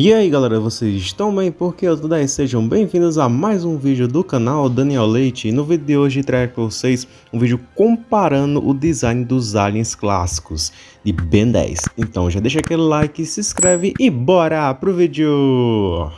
E aí galera, vocês estão bem? Porque eu tudo aí, sejam bem-vindos a mais um vídeo do canal Daniel Leite. E no vídeo de hoje trago para vocês um vídeo comparando o design dos aliens clássicos de Ben 10. Então já deixa aquele like, se inscreve e bora pro vídeo!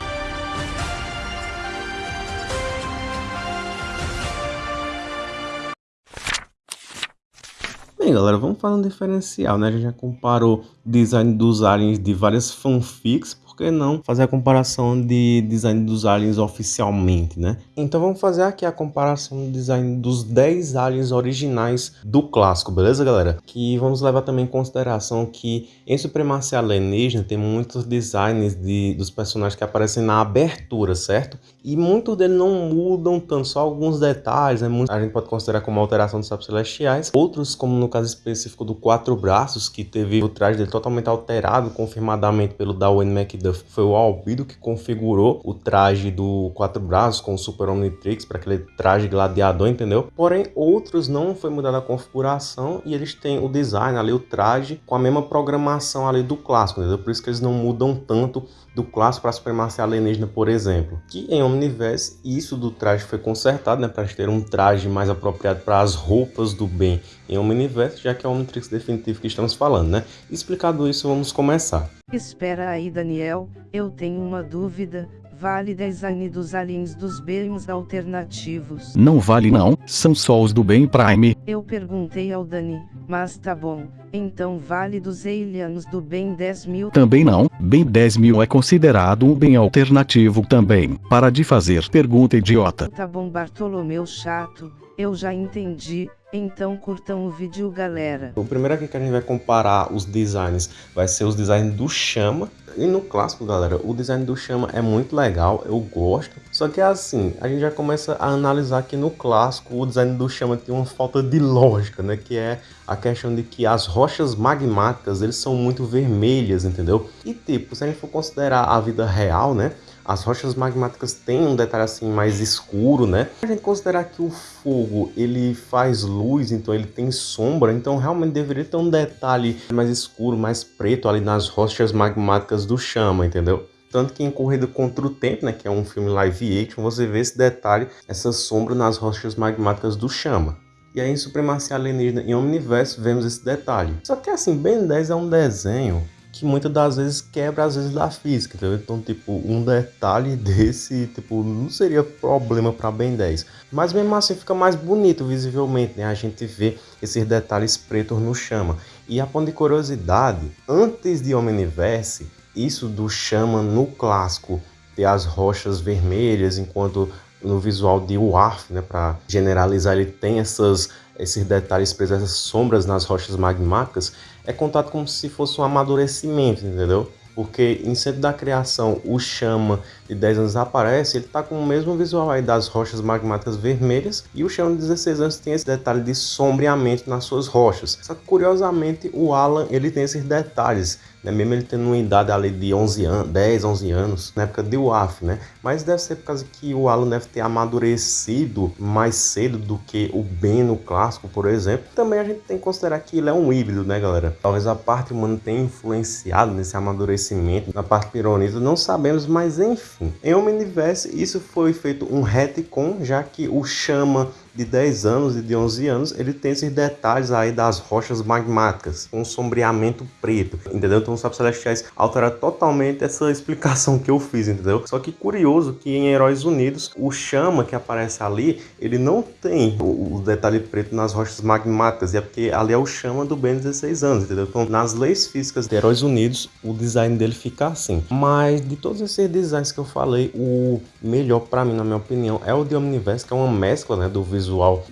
Bem galera, vamos fazer um diferencial, né? A gente já comparou o design dos aliens de várias fanfics, que não fazer a comparação de design dos aliens oficialmente, né? Então vamos fazer aqui a comparação do design dos 10 aliens originais do clássico, beleza, galera? Que vamos levar também em consideração que em Supremacia Alienígena tem muitos designs de, dos personagens que aparecem na abertura, certo? E muitos deles não mudam tanto, só alguns detalhes, né? A gente pode considerar como alteração dos sapos celestiais. Outros, como no caso específico do Quatro Braços, que teve o traje dele totalmente alterado, confirmadamente pelo Darwin Foi o Albido que configurou o traje do Quatro Braços com o Super Omnitrix para aquele traje gladiador, entendeu? Porém, outros não foi mudada a configuração e eles têm o design ali, o traje, com a mesma programação ali do clássico, entendeu? Por isso que eles não mudam tanto do clássico para a supremacia alienígena, por exemplo. Que em Omniverse, isso do traje foi consertado, né, para ter um traje mais apropriado para as roupas do bem em Omniverse, já que é o Omnitrix definitivo que estamos falando, né? Explicado isso, vamos começar. Espera aí, Daniel, eu tenho uma dúvida. Vale design dos aliens dos bens alternativos. Não vale não, são só os do bem Prime. Eu perguntei ao Dani, mas tá bom. Então vale dos aliens do bem 10 mil? Também não, bem 10 mil é considerado um bem alternativo também. Para de fazer pergunta idiota. Tá bom Bartolomeu chato, eu já entendi. Então curtam o vídeo galera. O primeiro aqui que a gente vai comparar os designs vai ser os designs do Chama. E no clássico, galera, o design do Chama é muito legal, eu gosto. Só que assim, a gente já começa a analisar que no clássico o design do Chama tem uma falta de lógica, né? Que é a questão de que as rochas magmáticas, eles são muito vermelhas, entendeu? E tipo, se a gente for considerar a vida real, né? As rochas magmáticas têm um detalhe assim mais escuro, né? A gente considerar que o fogo ele faz luz, então ele tem sombra, então realmente deveria ter um detalhe mais escuro, mais preto ali nas rochas magmáticas do chama, entendeu? Tanto que em Corrida contra o Tempo, né, que é um filme live action, você vê esse detalhe, essa sombra nas rochas magmáticas do chama. E aí em Supremacia Alienígena em Omniverse vemos esse detalhe. Só que assim, Ben 10 é um desenho que muitas das vezes quebra as vezes da física, entendeu? Então, tipo, um detalhe desse, tipo, não seria problema para Ben 10. Mas mesmo assim fica mais bonito visivelmente, né? A gente vê esses detalhes pretos no chama. E a ponto de curiosidade, antes de Omniverse, isso do chama no clássico ter as rochas vermelhas, enquanto no visual de Warf, né, para generalizar, ele tem essas, esses detalhes presos, essas sombras nas rochas magmáticas, é contado como se fosse um amadurecimento, entendeu? Porque em Centro da Criação, o Chama de 10 anos aparece, ele tá com o mesmo visual aí das rochas magmáticas vermelhas, e o Chama de 16 anos tem esse detalhe de sombreamento nas suas rochas. Só que curiosamente, o Alan, ele tem esses detalhes, né? mesmo ele tendo uma idade ali de 11 anos, 10, 11 anos, na época de WAF, né? Mas deve ser por causa que o Alan deve ter amadurecido mais cedo do que o Ben no clássico, por exemplo. Também a gente tem que considerar que ele é um híbrido, né, galera? Talvez a parte humana tenha influenciado nesse amadurecimento, na parte pironista, não sabemos, mas enfim. Em Omniverse, isso foi feito um retcon, já que o Chama de 10 anos e de 11 anos, ele tem esses detalhes aí das rochas magmáticas, com um sombreamento preto, entendeu? Então os sapos celestiais alteraram totalmente essa explicação que eu fiz, entendeu? Só que curioso que em Heróis Unidos, o chama que aparece ali, ele não tem o, o detalhe preto nas rochas magmáticas, e é porque ali é o chama do Ben 16 anos, entendeu? Então nas leis físicas de Heróis Unidos, o design dele fica assim. Mas de todos esses designs que eu falei, o melhor para mim, na minha opinião, é o de Omniverse, que é uma mescla, né, do visual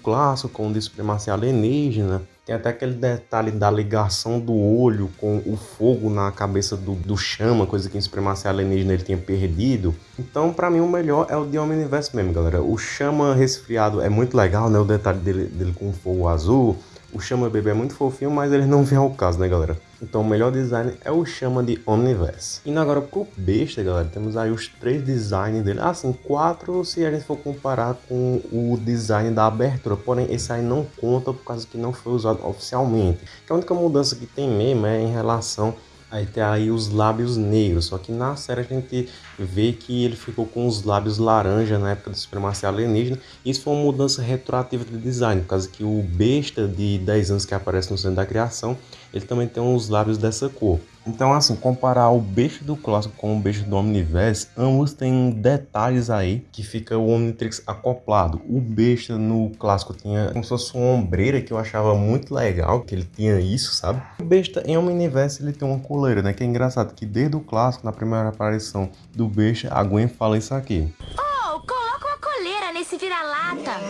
clássico com de supremacia alienígena. Tem até aquele detalhe da ligação do olho com o fogo na cabeça do, do chama, coisa que em supremacia alienígena ele tinha perdido. Então, para mim, o melhor é o de Omniverse mesmo, galera. O chama resfriado é muito legal, né? O detalhe dele, dele com fogo azul. O Chama Bebê é muito fofinho, mas ele não vem ao caso, né, galera? Então o melhor design é o Chama de Omniverse. E agora pro besta, galera, temos aí os três designs dele. Assim, quatro se a gente for comparar com o design da abertura. Porém, esse aí não conta por causa que não foi usado oficialmente. Que a única mudança que tem mesmo é em relação Aí tem aí os lábios negros, só que na série a gente vê que ele ficou com os lábios laranja na época da supremacia alienígena. Isso foi uma mudança retroativa de design, por causa que o besta de 10 anos que aparece no centro da criação, ele também tem os lábios dessa cor. Então, assim, comparar o beijo do clássico com o beijo do Omniverse, ambos têm detalhes aí que fica o Omnitrix acoplado. O besta no clássico tinha como se fosse uma ombreira que eu achava muito legal, que ele tinha isso, sabe? O besta em Omniverse ele tem uma coleira, né? Que é engraçado que desde o clássico, na primeira aparição do besta, a Gwen fala isso aqui. Oh, coloca uma coleira nesse vira-lata.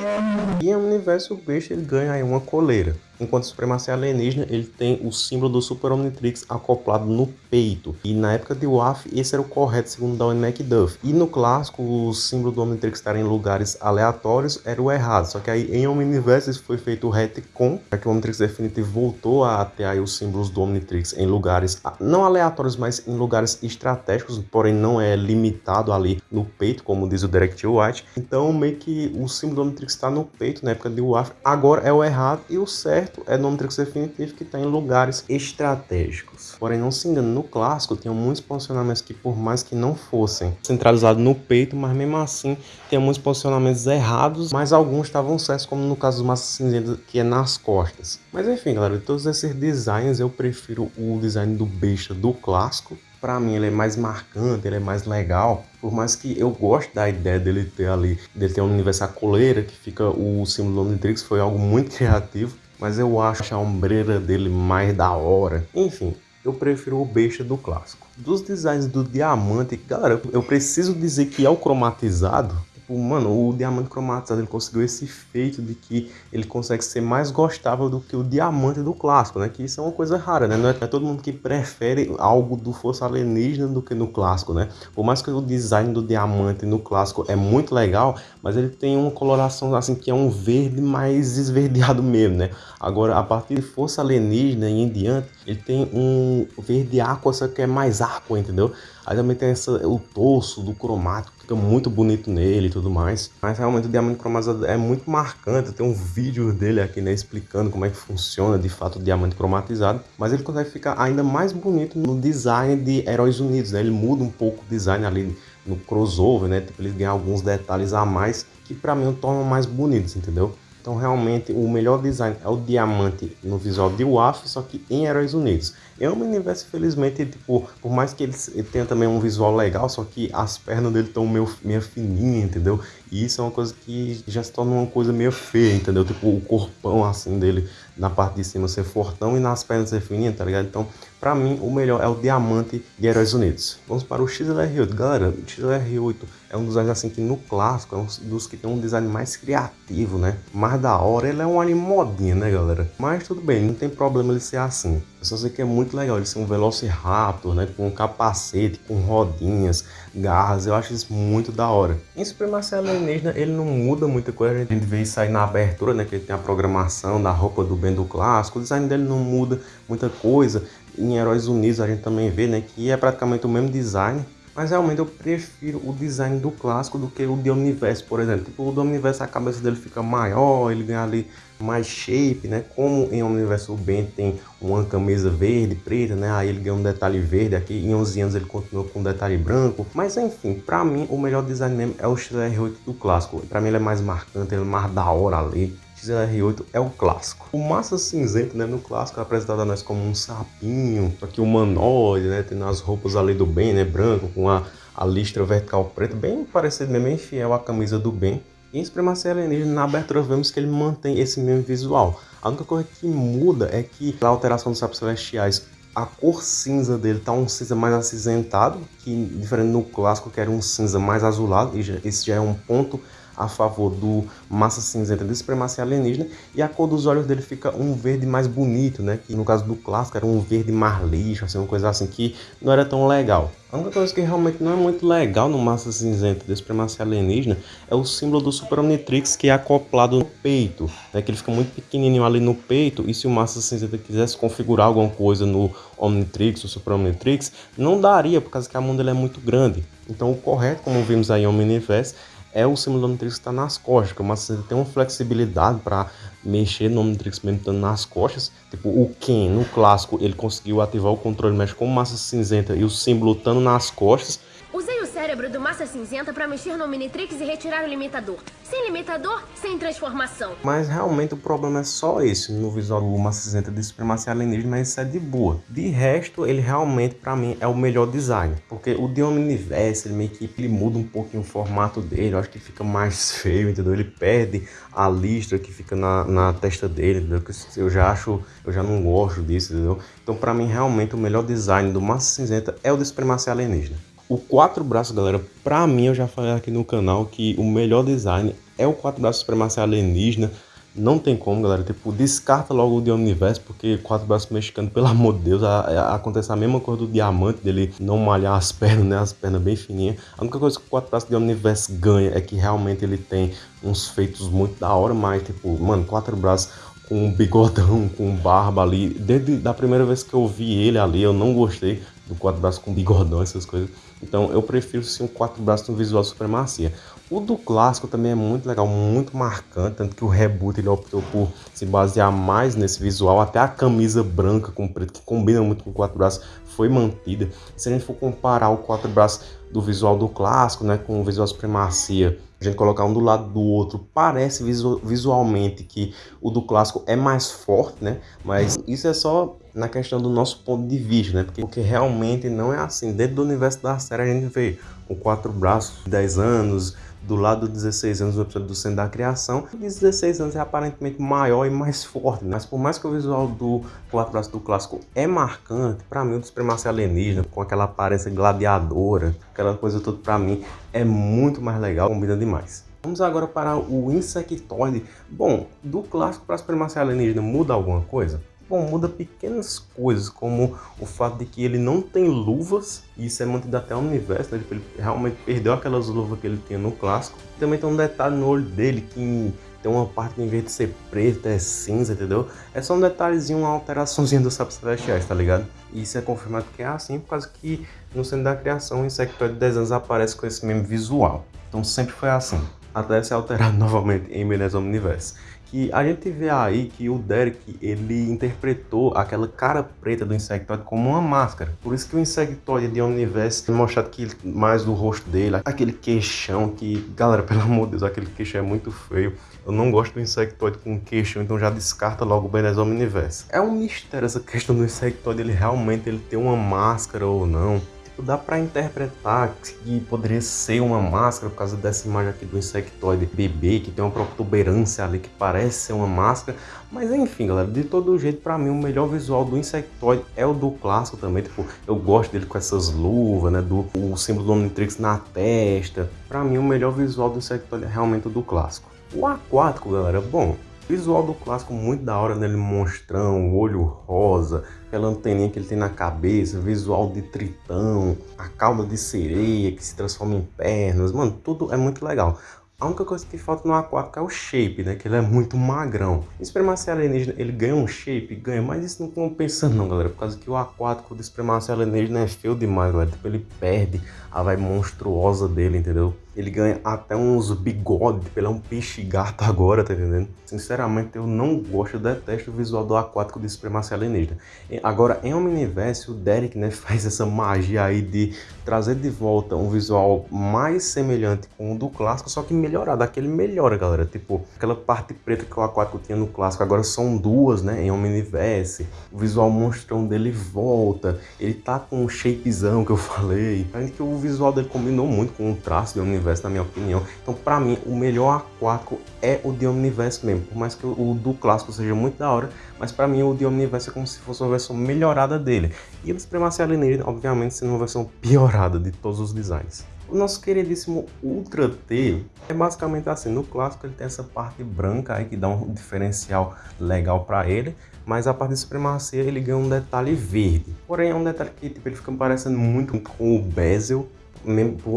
E em Omniverse o besta ele ganha aí uma coleira. Enquanto Supremacia Alienígena, ele tem o símbolo do Super Omnitrix acoplado no peito. E na época de WAF, esse era o correto, segundo Darwin McDuff. E no clássico, o símbolo do Omnitrix estar em lugares aleatórios era o errado. Só que aí em Omniverse foi feito o retcon, que o Omnitrix Definitive voltou a ter aí os símbolos do Omnitrix em lugares não aleatórios, mas em lugares estratégicos, porém não é limitado ali no peito, como diz o Direct White. Então meio que o símbolo do Omnitrix está no peito na época de WAF. Agora é o errado e o certo certo é no Omnitrix Definitivo que está em lugares estratégicos. Porém, não se engane, no clássico tinham muitos posicionamentos que, por mais que não fossem centralizados no peito, mas mesmo assim tinha muitos posicionamentos errados, mas alguns estavam certos, como no caso do Massa Cinzenta, que é nas costas. Mas enfim, galera, de todos esses designs, eu prefiro o design do besta do clássico, para mim ele é mais marcante, ele é mais legal. Por mais que eu goste da ideia dele ter ali, dele ter um universo a coleira, que fica o símbolo do Omnitrix, foi algo muito criativo mas eu acho a ombreira dele mais da hora. Enfim, eu prefiro o besta do clássico. Dos designs do diamante, galera, eu preciso dizer que é o cromatizado Tipo, mano, o diamante cromatizado ele conseguiu esse efeito de que ele consegue ser mais gostável do que o diamante do clássico, né? Que isso é uma coisa rara, né? Não é, é todo mundo que prefere algo do Força Alienígena do que no clássico, né? Por mais que o design do diamante no clássico é muito legal, mas ele tem uma coloração assim que é um verde mais esverdeado mesmo, né? Agora, a partir de Força Alienígena e em diante, ele tem um verde aqua, só que é mais aqua, entendeu? Aí também tem essa, o torso do cromático, fica muito bonito nele e tudo mais. Mas realmente o diamante cromatizado é muito marcante. Tem um vídeo dele aqui, né, explicando como é que funciona de fato o diamante cromatizado. Mas ele consegue ficar ainda mais bonito no design de Heróis Unidos, né? Ele muda um pouco o design ali no crossover, né? Tipo, ele ganha alguns detalhes a mais que para mim o tornam mais bonitos, entendeu? Então realmente o melhor design é o diamante no visual de WAF, só que em Heróis Unidos. É um universo, felizmente, tipo, por mais que ele, tenha também um visual legal, só que as pernas dele estão meio, meio fininhas, entendeu? E isso é uma coisa que já se torna uma coisa meio feia, entendeu? Tipo, o corpão assim dele na parte de cima ser fortão e nas pernas ser fininha, tá ligado? Então, pra mim, o melhor é o diamante de Heróis Unidos. Vamos para o XLR8. Galera, o XLR8 é um dos assim que no clássico é um dos que tem um design mais criativo, né? Mais da hora, ele é um anime modinha, né, galera? Mas tudo bem, não tem problema ele ser assim. Eu só sei que é muito legal ele ser um Velociraptor, né? Com um capacete, com rodinhas, garras. Eu acho isso muito da hora. Em Supremacia Alienígena, ele não muda muita coisa. A gente vê isso aí na abertura, né? Que ele tem a programação da roupa do Ben do clássico. O design dele não muda muita coisa. Em Heróis Unidos a gente também vê, né? Que é praticamente o mesmo design. Mas realmente eu prefiro o design do clássico do que o de Omniverse, por exemplo. Tipo, o do Omniverse a cabeça dele fica maior, ele ganha ali mais shape, né? Como em Omniverse o Ben tem uma camisa verde, preta, né? Aí ele ganha um detalhe verde aqui. Em 11 anos ele continua com um detalhe branco. Mas enfim, pra mim o melhor design mesmo é o XR8 do clássico. Pra mim ele é mais marcante, ele é mais da hora ali. XLR8 é o clássico. O Massa Cinzento, né, no clássico é apresentado a nós como um sapinho, que humanoide, né, tendo as roupas ali do bem, né, branco, com a, a listra vertical preta, bem parecido, né, bem fiel à camisa do bem. E em Supremacia Alienígena, na abertura, vemos que ele mantém esse mesmo visual. A única coisa que muda é que a alteração dos sapos celestiais a cor cinza dele tá um cinza mais acinzentado, que diferente no clássico que era um cinza mais azulado, e já, esse já é um ponto a favor do massa cinzenta de supremacia alienígena e a cor dos olhos dele fica um verde mais bonito, né? Que no caso do clássico era um verde mais lixo, assim, uma coisa assim que não era tão legal. A única coisa que realmente não é muito legal no massa cinzenta de supremacia alienígena é o símbolo do Super Omnitrix que é acoplado no peito, né? Que ele fica muito pequenininho ali no peito e se o massa cinzenta quisesse configurar alguma coisa no Omnitrix ou Super Omnitrix, não daria por causa que a mão dele é muito grande. Então o correto, como vimos aí em Omniverse, é o do Omnitrix que está nas costas, o Massa Cinzenta tem uma flexibilidade para mexer no Omnitrix mesmo estando nas costas. Tipo, o Ken, no clássico, ele conseguiu ativar o controle mexe com Massa Cinzenta e o símbolo estando nas costas. Usei o cérebro do Massa Cinzenta para mexer no Omnitrix e retirar o limitador. Sem limitador, sem transformação. Mas realmente o problema é só esse no visual do Massa Cinzenta de Supremacia Alienígena, isso é de boa. De resto, ele realmente, para mim, é o melhor design. Porque o de Omniverse, ele meio que ele muda um pouquinho o formato dele, eu acho que fica mais feio, entendeu? Ele perde a listra que fica na, na testa dele, entendeu? Eu já acho, eu já não gosto disso, entendeu? Então, para mim, realmente, o melhor design do Massa Cinzenta é o de Supremacia Alienígena. O quatro braços, galera, pra mim, eu já falei aqui no canal que o melhor design é o quatro braços supremacia alienígena. Não tem como, galera. Tipo, descarta logo o de Universo, porque quatro braços mexicano, pelo amor de Deus, a, a, acontece a mesma coisa do diamante, dele não malhar as pernas, né? As pernas bem fininhas. A única coisa que o quatro braços de Universo ganha é que realmente ele tem uns feitos muito da hora, mas, tipo, mano, quatro braços um bigodão, com barba ali. Desde a primeira vez que eu vi ele ali, eu não gostei do quatro braços com bigodão, essas coisas. Então eu prefiro sim o quatro braços no visual supremacia. O do clássico também é muito legal, muito marcante, tanto que o reboot ele optou por se basear mais nesse visual, até a camisa branca com preto, que combina muito com o quatro braços, foi mantida. Se a gente for comparar o quatro braços do visual do clássico, né, com o visual supremacia, a gente colocar um do lado do outro, parece visualmente que o do clássico é mais forte, né? Mas isso é só na questão do nosso ponto de vista, né? Porque, porque realmente não é assim. Dentro do universo da série a gente vê com quatro braços, 10 anos, do lado dos 16 anos no episódio do Centro da Criação. O 16 anos é aparentemente maior e mais forte, né? mas por mais que o visual do quatro braços do clássico é marcante, para mim o do Supremacia Alienígena, com aquela aparência gladiadora, aquela coisa toda para mim é muito mais legal, combina demais. Vamos agora para o Insectoide. Bom, do clássico para a Supremacia Alienígena muda alguma coisa? Bom, muda pequenas coisas, como o fato de que ele não tem luvas, e isso é mantido até o universo, né? Tipo, ele realmente perdeu aquelas luvas que ele tinha no clássico. Também tem um detalhe no olho dele que tem uma parte que em vez de ser preta é cinza, entendeu? É só um detalhezinho, uma alteraçãozinha dos sapos celestiais, tá ligado? E isso é confirmado que é assim, por causa que no centro da criação o Insectoide de 10 anos aparece com esse mesmo visual. Então sempre foi assim, até ser alterado novamente em Menezes Omniverse que a gente vê aí que o Derek ele interpretou aquela cara preta do Insectoid como uma máscara. Por isso que o Insectoid de Omniverse é mostrado que mais do rosto dele, aquele queixão que, galera, pelo amor de Deus, aquele queixão é muito feio. Eu não gosto do Insectoid com queixão, então já descarta logo o Benes Omniverse. É um mistério essa questão do Insectoid, ele realmente ele tem uma máscara ou não dá para interpretar que poderia ser uma máscara por causa dessa imagem aqui do insectoide bebê, que tem uma protuberância ali que parece ser uma máscara. Mas enfim, galera, de todo jeito, para mim, o melhor visual do insectoide é o do clássico também. Tipo, eu gosto dele com essas luvas, né? Do o símbolo do Omnitrix na testa. Para mim, o melhor visual do insectoide é realmente o do clássico. O aquático, galera, bom, Visual do clássico muito da hora nele, monstrão, olho rosa, aquela anteninha que ele tem na cabeça, visual de tritão, a cauda de sereia que se transforma em pernas, mano, tudo é muito legal. A única coisa que falta no aquático é o shape, né? Que ele é muito magrão. Supremacia Alienígena, ele ganha um shape? Ganha, mas isso não compensa não, galera. Por causa que o aquático do Supremacia Alienígena é feio demais, galera. Tipo, ele perde a vai monstruosa dele, entendeu? Ele ganha até uns bigodes, ele é um peixe gato agora, tá entendendo? Sinceramente, eu não gosto, detesto o visual do aquático de Supremacia Alienígena. Agora, em Omniverse, o Derek, né, faz essa magia aí de trazer de volta um visual mais semelhante com o do clássico, só que melhorado. Aquele melhora, galera. Tipo, aquela parte preta que o aquático tinha no clássico, agora são duas, né, em Omniverse. O visual monstrão dele volta. Ele tá com um shapezão que eu falei. Além que o visual dele combinou muito com o traço de Omniverse Omniverse, na minha opinião. Então, para mim, o melhor aquático é o de Omniverse mesmo. Por mais que o do clássico seja muito da hora, mas para mim o de Omniverse é como se fosse uma versão melhorada dele. E o do Supremacia Alienígena, obviamente, sendo uma versão piorada de todos os designs. O nosso queridíssimo Ultra T é basicamente assim, no clássico ele tem essa parte branca aí que dá um diferencial legal para ele, mas a parte de supremacia ele ganha um detalhe verde. Porém é um detalhe que tipo, ele fica parecendo muito com o bezel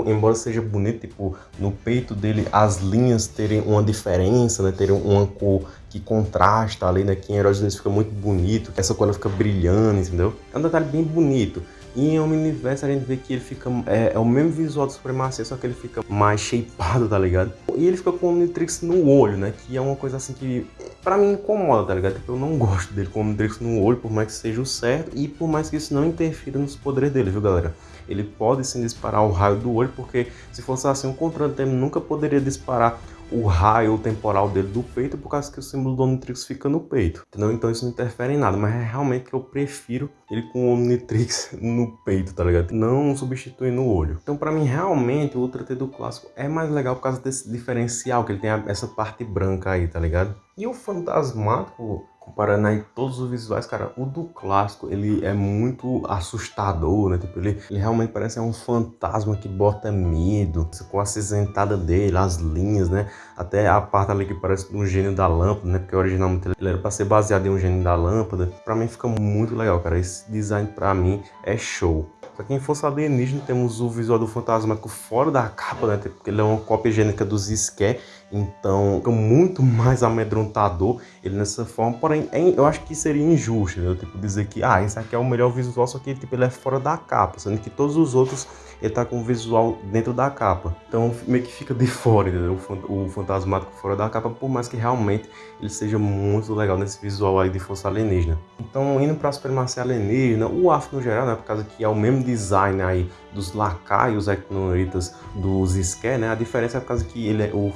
embora seja bonito, tipo, no peito dele as linhas terem uma diferença, né? Terem uma cor que contrasta ali, né? Que em Heróis fica muito bonito, essa cor fica brilhando, entendeu? É um detalhe bem bonito. E em Omniverse a gente vê que ele fica. É, é, o mesmo visual do Supremacia, só que ele fica mais shapeado, tá ligado? E ele fica com o Omnitrix no olho, né? Que é uma coisa assim que pra mim incomoda, tá ligado? Porque eu não gosto dele com o Omnitrix no olho, por mais que seja o certo, e por mais que isso não interfira nos poderes dele, viu, galera? Ele pode sim disparar o raio do olho, porque se fosse assim, o controle dele nunca poderia disparar o raio temporal dele do peito por causa que o símbolo do Omnitrix fica no peito, entendeu? Então isso não interfere em nada, mas é realmente que eu prefiro ele com o Omnitrix no peito, tá ligado? Não substituir no olho. Então para mim realmente o Ultra T do clássico é mais legal por causa desse diferencial, que ele tem essa parte branca aí, tá ligado? E o Fantasmático, comparando aí todos os visuais, cara, o do clássico, ele é muito assustador, né? Tipo, ele, ele realmente parece um fantasma que bota medo, com a acinzentada dele, as linhas, né? Até a parte ali que parece um gênio da lâmpada, né? Porque originalmente ele era para ser baseado em um gênio da lâmpada. Pra mim fica muito legal, cara. Esse design pra mim é show. Pra quem fosse alienígena, temos o visual do fantasmático fora da capa, né? Porque ele é uma cópia gênica dos Ské, então fica muito mais amedrontador ele nessa forma. Porém, é eu acho que seria injusto, né? Tipo, dizer que, ah, esse aqui é o melhor visual, só que tipo, ele é fora da capa, sendo que todos os outros ele tá com o visual dentro da capa. Então meio que fica de fora, entendeu? O fantasmático fora da capa, por mais que realmente ele seja muito legal nesse visual aí de força alienígena. Então, indo para a supremacia alienígena, o AF no geral, né? Por causa que é o mesmo design aí dos lacaios ecnoritas dos Ské, né? A diferença é por causa que ele é, o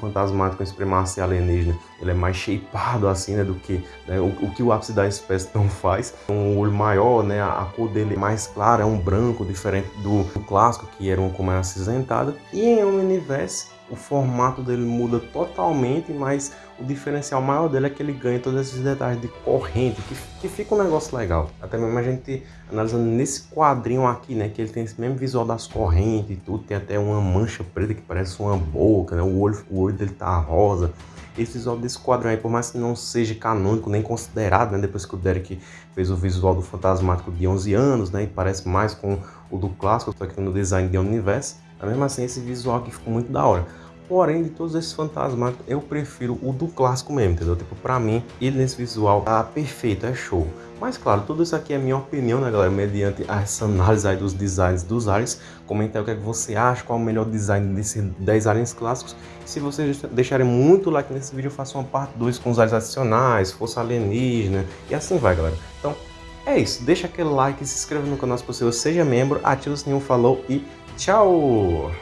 fantasmático em supremacia alienígena, ele é mais shapeado assim, né? Do que né, o, o, que o ápice da espécie não faz. Um olho maior, né? A, a cor dele é mais clara, é um branco diferente do, do clássico, que era uma cor mais acinzentada. E em Omniverse, o formato dele muda totalmente, mas o diferencial maior dele é que ele ganha todos esses detalhes de corrente, que, que fica um negócio legal. Até mesmo a gente analisando nesse quadrinho aqui, né, que ele tem esse mesmo visual das correntes e tudo, tem até uma mancha preta que parece uma boca, né, o olho, o olho dele tá rosa. Esse visual desse quadrinho aí, por mais que não seja canônico nem considerado, né, depois que o Derek fez o visual do Fantasmático de 11 anos, né, e parece mais com o do clássico, só que no design de Universe, mas mesmo assim esse visual aqui ficou muito da hora. Porém, de todos esses fantasmáticos, eu prefiro o do clássico mesmo, entendeu? Tipo, pra mim, ele nesse visual tá perfeito, é show. Mas claro, tudo isso aqui é minha opinião, né, galera? Mediante essa análise aí dos designs dos aliens. Comenta aí o que, é que você acha, qual é o melhor design desses 10 aliens clássicos. Se vocês deixarem muito like nesse vídeo, eu faço uma parte 2 com os aliens adicionais, força alienígena e assim vai, galera. Então, é isso. Deixa aquele like, se inscreva no canal se possível, seja membro, ativa o sininho, falou e tchau!